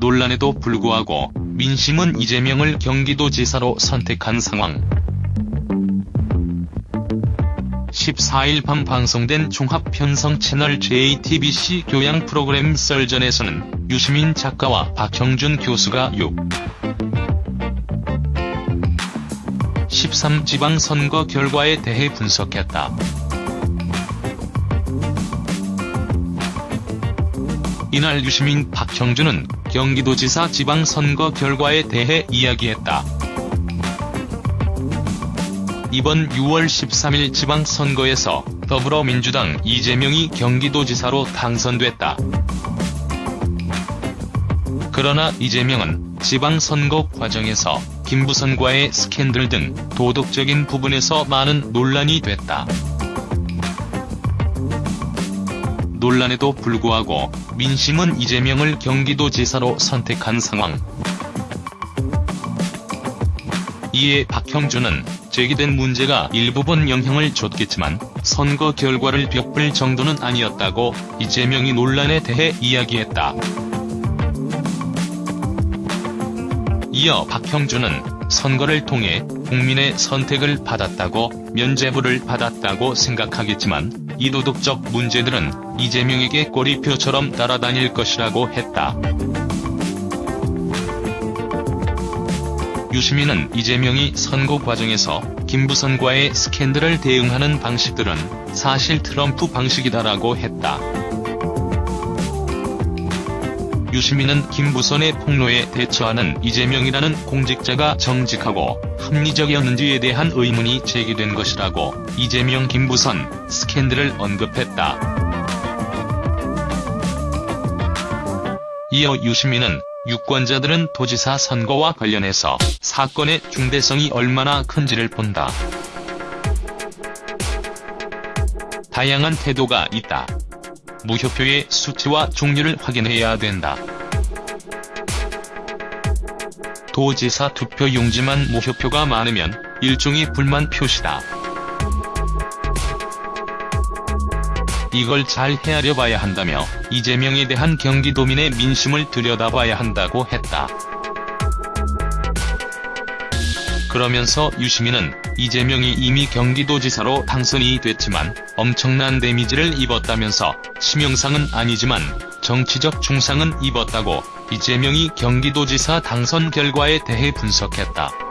논란에도 불구하고 민심은 이재명을 경기도지사로 선택한 상황. 14일 밤 방송된 종합편성 채널 JTBC 교양 프로그램 썰전에서는 유시민 작가와 박형준 교수가 6. 13 지방선거 결과에 대해 분석했다. 이날 유시민 박형준은 경기도지사 지방선거 결과에 대해 이야기했다. 이번 6월 13일 지방선거에서 더불어민주당 이재명이 경기도지사로 당선됐다. 그러나 이재명은 지방선거 과정에서 김부선과의 스캔들 등 도덕적인 부분에서 많은 논란이 됐다. 논란에도 불구하고 민심은 이재명을 경기도지사로 선택한 상황. 이에 박형준은 제기된 문제가 일부분 영향을 줬겠지만 선거 결과를 벽불 정도는 아니었다고 이재명이 논란에 대해 이야기했다. 이어 박형준은 선거를 통해 국민의 선택을 받았다고 면죄부를 받았다고 생각하겠지만 이 도덕적 문제들은 이재명에게 꼬리표처럼 따라다닐 것이라고 했다. 유시민은 이재명이 선거 과정에서 김부선과의 스캔들을 대응하는 방식들은 사실 트럼프 방식이다라고 했다. 유시민은 김부선의 폭로에 대처하는 이재명이라는 공직자가 정직하고 합리적이었는지에 대한 의문이 제기된 것이라고 이재명 김부선 스캔들을 언급했다. 이어 유시민은 유권자들은 도지사 선거와 관련해서 사건의 중대성이 얼마나 큰지를 본다. 다양한 태도가 있다. 무효표의 수치와 종류를 확인해야 된다. 도지사 투표 용지만 무효표가 많으면 일종의 불만 표시다. 이걸 잘 헤아려 봐야 한다며 이재명에 대한 경기도민의 민심을 들여다봐야 한다고 했다. 그러면서 유시민은 이재명이 이미 경기도지사로 당선이 됐지만 엄청난 데미지를 입었다면서 치명상은 아니지만 정치적 중상은 입었다고 이재명이 경기도지사 당선 결과에 대해 분석했다.